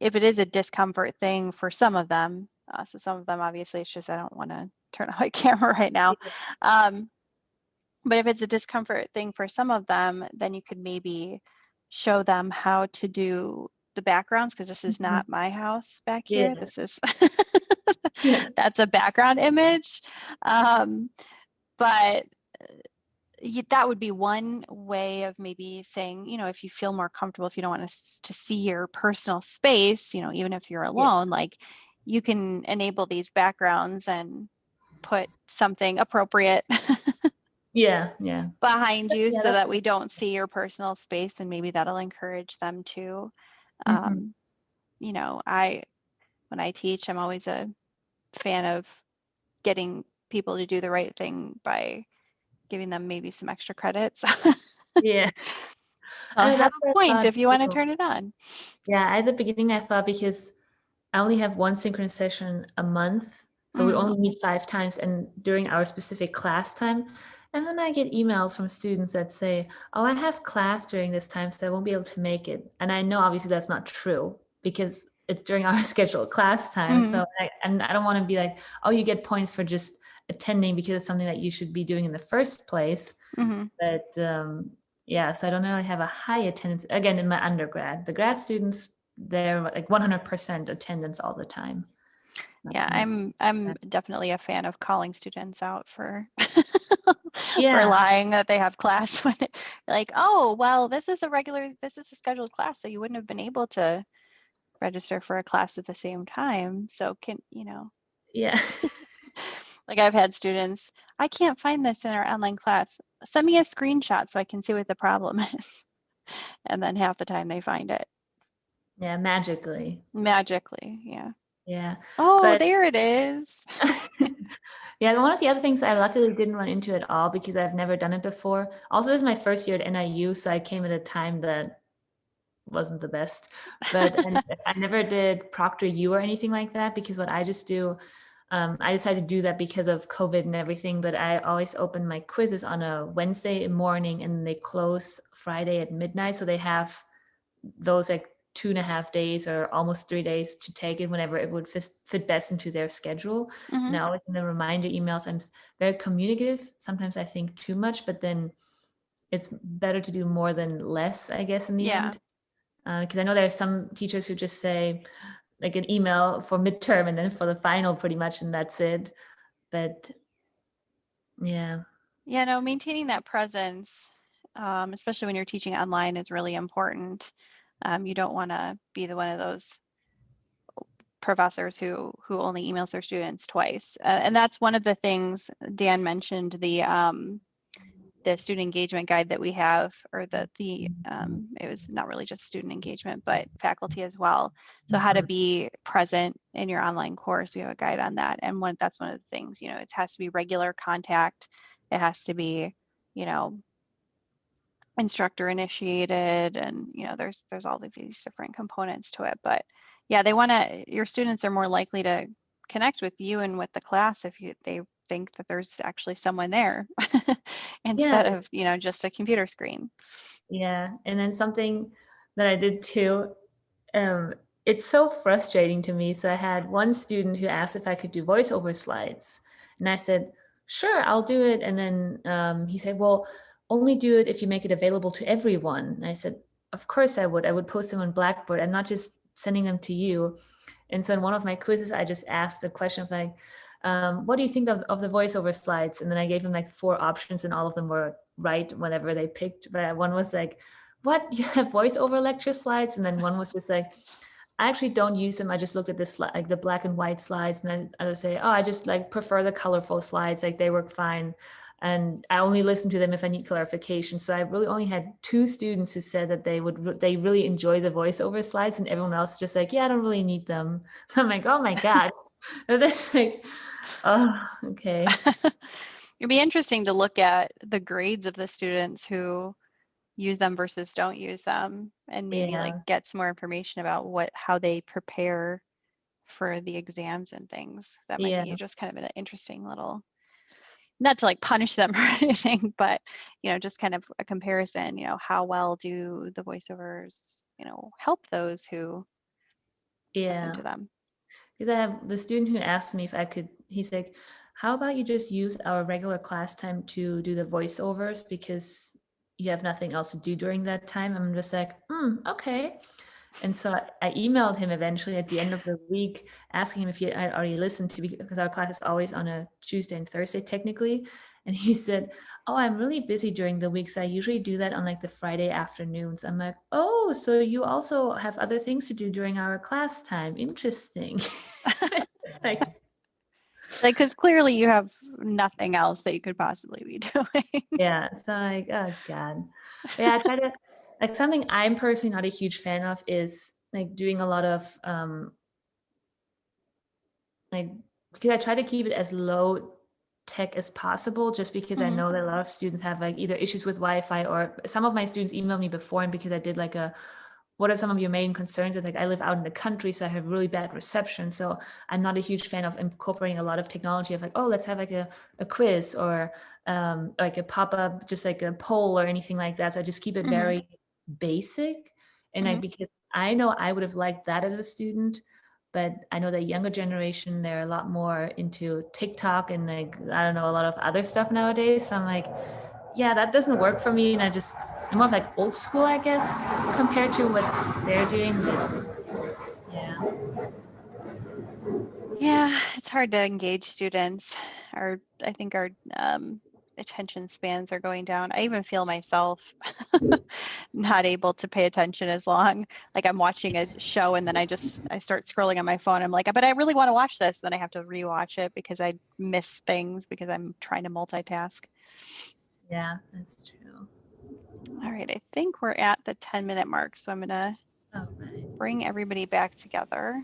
if it is a discomfort thing for some of them. Uh, so some of them, obviously, it's just I don't want to turn on my camera right now. Um, but if it's a discomfort thing for some of them, then you could maybe show them how to do the backgrounds because this is Mhm. not my house back here. Yeah. This is Yeah. that's a background image. Um, but that would be one way of maybe saying, you know, if you feel more comfortable, if you don't want us to see your personal space, you know, even if you're alone, like you can enable these backgrounds and put something appropriate Yeah, yeah. behind you Yeah, so that we don't see your personal space and maybe that'll encourage them to Mhm. um, you know i when i teach i'm always a fan of getting people to do the right thing by giving them maybe some extra credits Yeah. I'll I have a point if you want to turn it on Yeah, at the beginning I thought because I only have one synchronous session a month, so we Mhm. only meet five times, and during our specific class time, And then I get emails from students that say, oh, I have class during this time, so I won't be able to make it. And I know obviously that's not true because it's during our scheduled class time. Mhm. So I, and I don't want to be like, oh, you get points for just attending because it's something that you should be doing in the first place. hmm But um, yeah, so I don't really have a high attendance. Again, in my undergrad, the grad students, they're like 100% attendance all the time. Yeah, That's not- I'm I'm definitely a fan of calling students out for Yeah. for lying that they have class when it, like, oh, well, this is a regular this is a scheduled class, so you wouldn't have been able to register for a class at the same time. So can, you know, Yeah. like I've had students, I can't find this in our online class. Send me a screenshot so I can see what the problem is. And then half the time they find it yeah, magically. magically. Yeah. Yeah. Oh, But- there it is. yeah, one of the other things I luckily didn't run into at all because I've never done it before. Also, this is my first year at NIU, so I came at a time that wasn't the best. But and I never did Proctor U or anything like that because what I just do, um, I decided to do that because of COVID and everything. But I always open my quizzes on a Wednesday morning and they close Friday at midnight, so they have those like two and a half days or almost three days to take it whenever it would fit, fit best into their schedule. Mhm. And I always in the reminder emails, I'm very communicative. Sometimes I think too much, but then it's better to do more than less, I guess, in the Yeah. end. Because I know there are some teachers who just say, like an email for midterm and then for the final, pretty much, and that's it. But yeah, Yeah, no, maintaining that presence, um, especially when you're teaching online, is really important. Um, you don't want to be the one of those professors who who only emails their students twice, uh, and that's one of the things Dan mentioned the um, the student engagement guide that we have, or the the um, it was not really just student engagement, but faculty as well. So how to be present in your online course, we have a guide on that, and one that's one of the things. You know, it has to be regular contact. It has to be, you know, instructor initiated, and you know, there's there's all of these different components to it. But yeah, they want to. Your students are more likely to connect with you and with the class if you they think that there's actually someone there instead of you know just a computer screen. Yeah, and then something that I did too, um, it's so frustrating to me. So I had one student who asked if I could do voiceover slides, and I said, "Sure, I'll do it." And then um, he said, "Well, only do it if you make it available to everyone." And I said, "Of course I would. I would post them on Blackboard. I'm not just sending them to you." And so in one of my quizzes, I just asked a question of like, um, "What do you think of, of the voiceover slides?" And then I gave them like four options, and all of them were right whenever they picked. But one was like, "What you have voiceover lecture slides?" And then one was just like, "I actually don't use them. I just looked at this like the black and white slides." And then I would say, "Oh, I just like prefer the colorful slides. Like they work fine." And I only listen to them if I need clarification. So I really only had two students who said that they would they really enjoy the voiceover slides, and everyone else just like, "Yeah, I don't really need them." I'm like, "Oh my god." That's like, oh, okay. It'd be interesting to look at the grades of the students who use them versus don't use them and maybe Yeah. like get some more information about what how they prepare for the exams and things. That might be just kind of an interesting little not to like punish them or anything, but you know, just kind of a comparison, you know, how well do the voiceovers, you know, help those who Yeah. listen to them. Because I have the student who asked me if I could, he's like, how about you just use our regular class time to do the voiceovers because you have nothing else to do during that time? I'm just like, hmm, okay. And so I, I emailed him eventually at the end of the week, asking him if he had already listened to, because our class is always on a Tuesday and Thursday technically. And he said, oh, I'm really busy during the weeks. so I usually do that on like the Friday afternoons. I'm like, oh, so you also have other things to do during our class time. Interesting. Like, Like, because clearly you have nothing else that you could possibly be doing. yeah, so like, oh God. Yeah, I try to, like something I'm personally not a huge fan of is like doing a lot of, um like, because I try to keep it as low tech as possible just because I Mhm. know that a lot of students have like either issues with Wi-Fi or some of my students emailed me before and because I did like a what are some of your main concerns? It's like I live out in the country, so I have really bad reception. So I'm not a huge fan of incorporating a lot of technology of like, oh, let's have like a, a quiz or um, like a pop-up, just like a poll or anything like that. So I just keep it Mhm. very basic. And I Mhm. because I know I would have liked that as a student, but I know the younger generation, they're a lot more into TikTok and like, I don't know, a lot of other stuff nowadays. So I'm like, yeah, that doesn't work for me. And I just, I'm more of like old school, I guess, compared to what they're doing. But yeah. Yeah, it's hard to engage students. Our, I think our um, attention spans are going down. I even feel myself hmm. not able to pay attention as long. Like I'm watching a show and then I just I start scrolling on my phone. I'm like, but I really want to watch this. Then I have to rewatch it because I miss things because I'm trying to multitask. Yeah, that's true. All right, I think we're at the 10 minute mark, so I'm gonna right. bring everybody back together.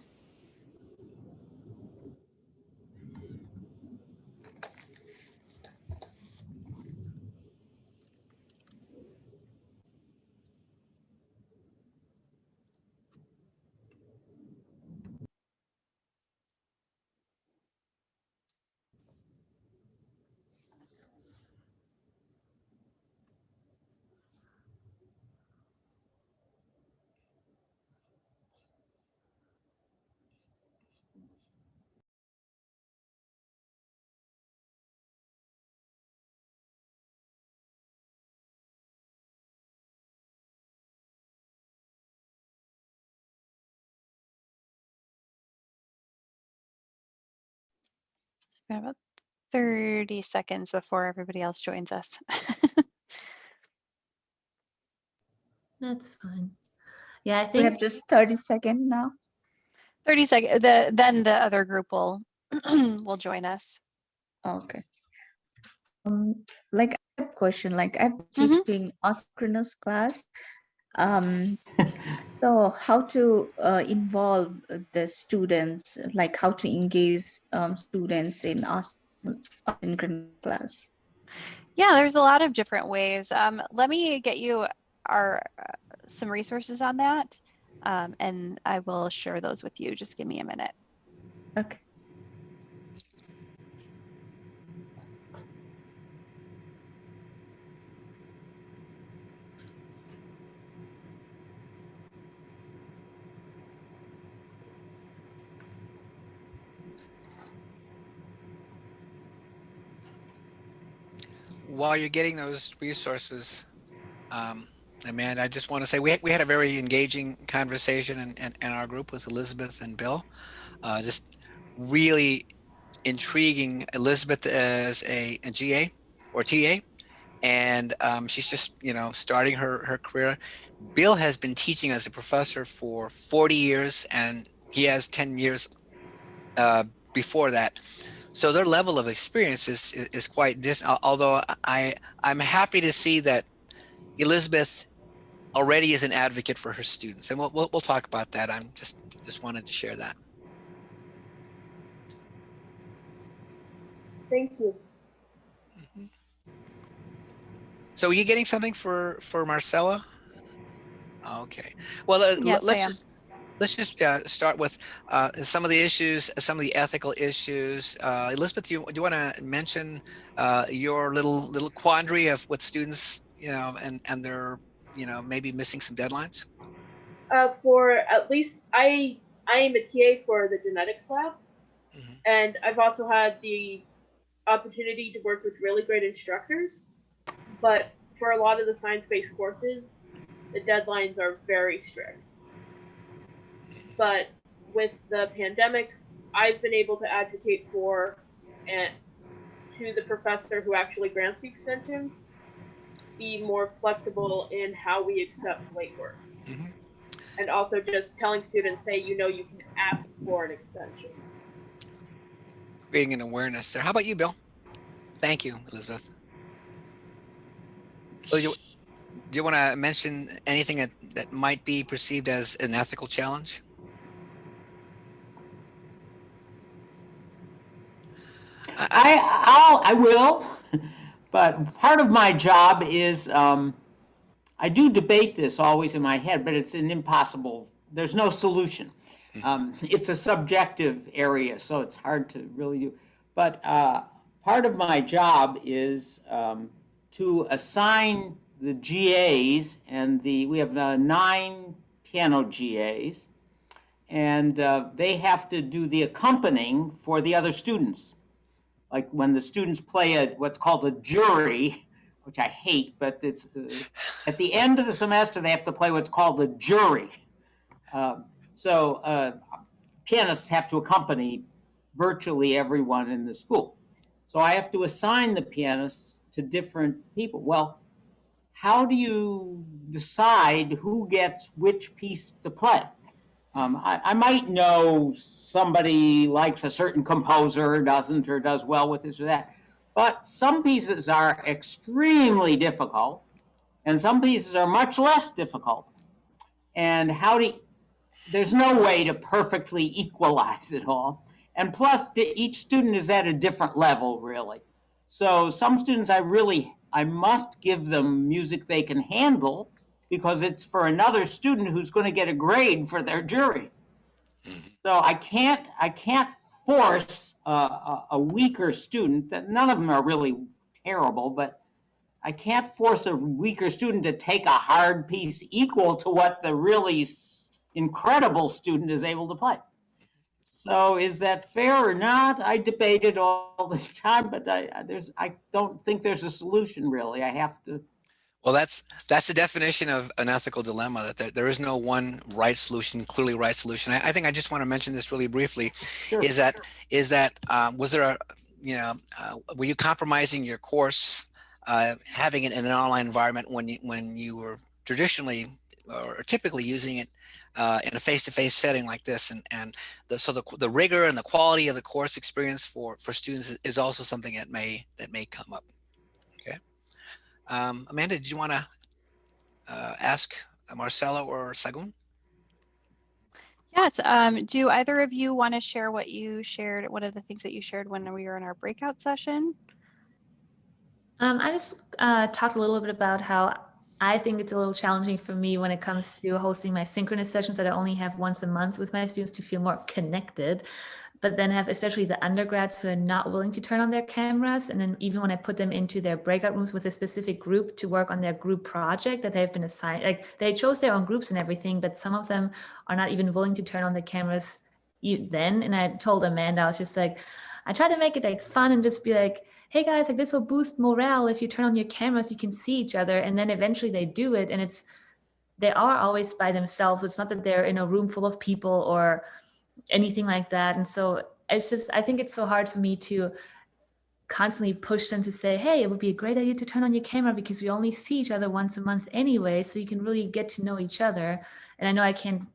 Have about 30 seconds before everybody else joins us. That's fine. Yeah, I think We have just 30 second now. 30 seconds, the, then the other group will, will join us. Okay. Um, like I have a question, like I'm Mhm. teaching asynchronous class. Um, so how to uh, involve the students, like how to engage um, students in as- asynchronous class? Yeah, there's a lot of different ways. Um, let me get you our, uh, some resources on that. Um, and I will share those with you. Just give me a minute. Okay. While you're getting those resources, um, Amanda, I just want to say we, we had a very engaging conversation in, in, in our group with Elizabeth and Bill. Uh, just really intriguing Elizabeth as a, a GA or TA. And um, she's just, you know, starting her, her career. Bill has been teaching as a professor for 40 years and he has 10 years uh, before that. So their level of experience is, is, is quite different. Although I, I'm happy to see that Elizabeth already is an advocate for her students. And we'll, we'll, we'll talk about that. I'm just, just wanted to share that. Thank you. So are you getting something for, for Marcella? Okay. Well, uh, Yes, let's am. just, let's just uh, start with uh, some of the issues, some of the ethical issues. Uh, Elizabeth, do you, do you want to mention uh, your little little quandary of what students, you know, and and they're, you know, maybe missing some deadlines? Uh, for at least I I am a TA for the genetics lab, Mhm. and I've also had the opportunity to work with really great instructors. But for a lot of the science-based courses, the deadlines are very strict. But with the pandemic, I've been able to advocate for and to the professor who actually grants the extensions be more flexible in how we accept late work Mhm. and also just telling students, hey, you know, you can ask for an extension. Creating an awareness there. How about you, Bill? Thank you, Elizabeth. Bill, you, do you want to mention anything that, that might be perceived as an ethical challenge? I I'll I will, but part of my job is um, I do debate this always in my head, but it's an impossible, there's no solution. Um, it's a subjective area, so it's hard to really do. But uh, part of my job is um, to assign the GAs and the, we have uh, nine piano GAs, and uh, they have to do the accompanying for the other students. Like when the students play a, what's called a jury, which I hate, but it's, uh, at the end of the semester, they have to play what's called a jury. Um, so uh, pianists have to accompany virtually everyone in the school. So I have to assign the pianists to different people. Well, how do you decide who gets which piece to play? Um, I, I might know somebody likes a certain composer, doesn't, or does well with this or that. But some pieces are extremely difficult, and some pieces are much less difficult. And how do there's no way to perfectly equalize it all. And plus, each student is at a different level, really. So some students, I really, I must give them music they can handle because it's for another student who's going to get a grade for their jury. Mm-hmm. So I can't, I can't force a, weaker student. That none of them are really terrible, but I can't force a weaker student to take a hard piece equal to what the really incredible student is able to play. So is that fair or not? I debated all this time, but I, I- there's, I don't think there's a solution really. I have to, Well, that's that's the definition of an ethical dilemma. That there, there is no one right solution, clearly right solution. I, I think I just want to mention this really briefly. Sure. Is that is that um, was there a you know uh, were you compromising your course uh, having it in an online environment when you when you were traditionally or typically using it uh, in a face-to-face setting like this and and the, so the, the rigor and the quality of the course experience for for students is- also something that may that may come up um, Amanda did you want to uh, ask Marcelo or Sagun Yes. Um, do either of you want to share what you shared, one of the things that you shared when we were in our breakout session? Um, I just uh, talked a little bit about how I think it's a little challenging for me when it comes to hosting my synchronous sessions that I only have once a month with my students to feel more connected, but then have especially the undergrads who are not willing to turn on their cameras. And then even when I put them into their breakout rooms with a specific group to work on their group project that they've been assigned, like they chose their own groups and everything, but some of them are not even willing to turn on the cameras then. And I told Amanda, I was just like, I try to make it like fun and just be like, hey guys, like this will boost morale if you turn on your cameras, you can see each other. And then eventually they do it. And it's, they are always by themselves. It's not that they're in a room full of people or anything like that. And so it's just, I think it's so hard for me to constantly push them to say, hey, it would be a great idea to turn on your camera because we only see each other once a month anyway. So you can really get to know each other. And I know I can't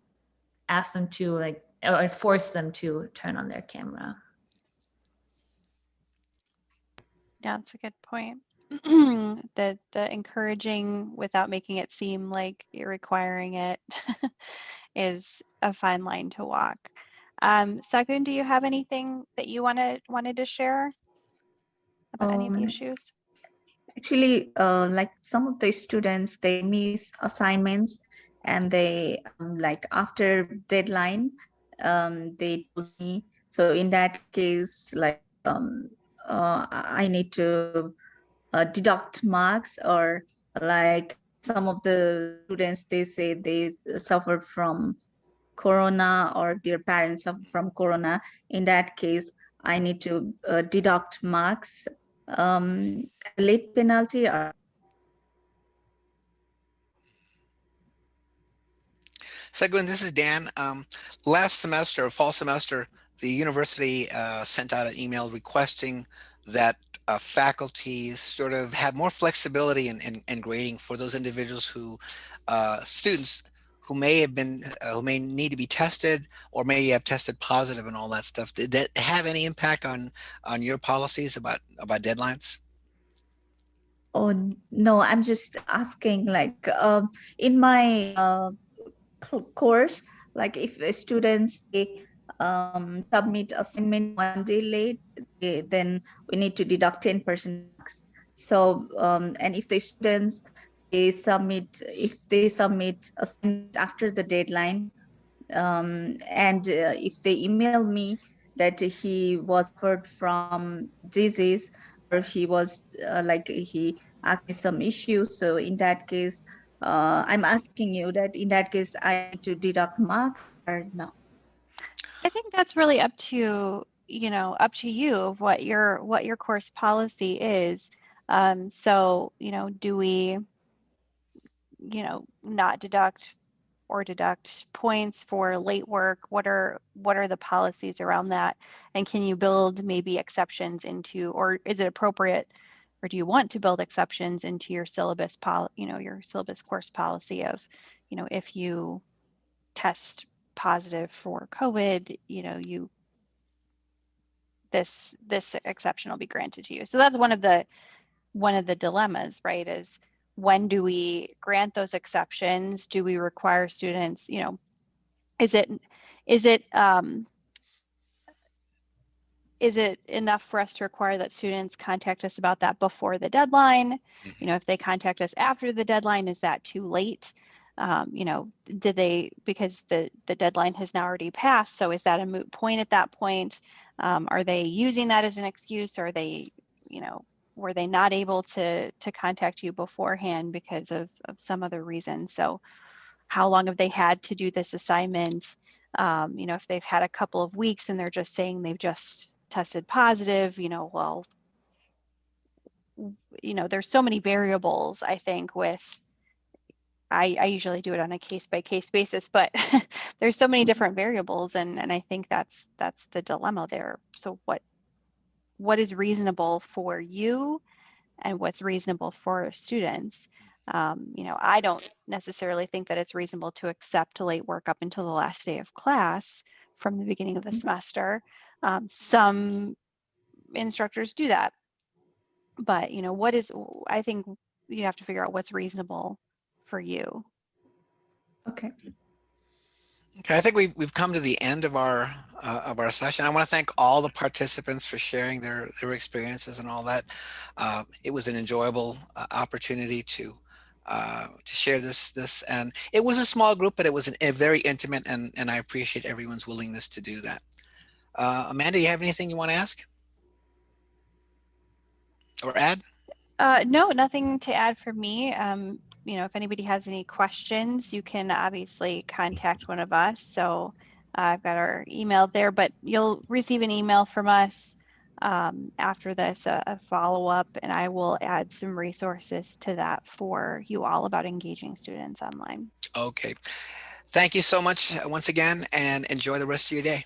ask them to like, or force them to turn on their camera. Yeah, that's a good point. the the encouraging without making it seem like you're requiring it is a fine line to walk. Um, Sagun, do you have anything that you wanted wanted to share about any of the Um, issues? Actually, uh, like some of the students, they miss assignments and they um, like after deadline, um, they told me. So in that case, like um, uh, I need to uh, deduct marks or like some of the students, they say they suffered from corona or their parents from corona. In that case, I need to uh, deduct marks um, late penalty or Sagun, this is Dan. Um, last semester, fall semester, the university uh, sent out an email requesting that uh, faculty sort of have more flexibility in, in, in grading for those individuals who, uh, students who may have been, uh, who may need to be tested or may have tested positive and all that stuff. Did that have any impact on on your policies about about deadlines? Oh no, I'm just asking like um, in my uh, course, like if students they, um, submit assignment one day late, they, then we need to deduct 10% So um, and if the students they submit if they submit after the deadline um, and uh, if they email me that he was hurt from disease or he was uh, like he had some issues so in that case uh, i'm asking you that in that case i need to deduct mark or no I think that's really up to, you know, up to you of what your what your course policy is. Um, so, you know, do we, you know, not deduct or deduct points for late work? What are what are the policies around that? And can you build maybe exceptions into, or is it appropriate, or do you want to build exceptions into your syllabus pol, you know, your syllabus course policy of, you know, if you test positive for COVID, you know, you this this exception will be granted to you. So that's one of the one of the dilemmas, right? Is when do we grant those exceptions? Do we require students, you know, is it is it um, is it enough for us to require that students contact us about that before the deadline? You know, if they contact us after the deadline, is that too late? um, you know, did they, because the, the deadline has now already passed, so is that a moot point at that point? Um, are they using that as an excuse? Or are they, you know, were they not able to, to contact you beforehand because of, of some other reason? So how long have they had to do this assignment? Um, you know, if they've had a couple of weeks and they're just saying they've just tested positive, you know, well, you know, there's so many variables, I think, with I, I usually do it on a case by case basis, but there's so many different variables and, and I think that's that's the dilemma there. So what what is reasonable for you and what's reasonable for students? Um, you know, I don't necessarily think that it's reasonable to accept late work up until the last day of class from the beginning of the semester. Um, some instructors do that. But, you know, what is, I think you have to figure out what's reasonable for you. okay Okay, I think we've, we've come to the end of our uh, of our session. I want to thank all the participants for sharing their their experiences and all that. Uh, it was an enjoyable uh, opportunity to uh, to share this this and it was a small group, but it was an, a very intimate and and I appreciate everyone's willingness to do that. Uh, Amanda, you have anything you want to ask or add? Uh, no, nothing to add for me. Um, you know, if anybody has any questions, you can obviously contact one of us. So uh, I've got our email there, but you'll receive an email from us um, after this, a, a follow up, and I will add some resources to that for you all about engaging students online. Okay. Thank you so much uh, once again and enjoy the rest of your day.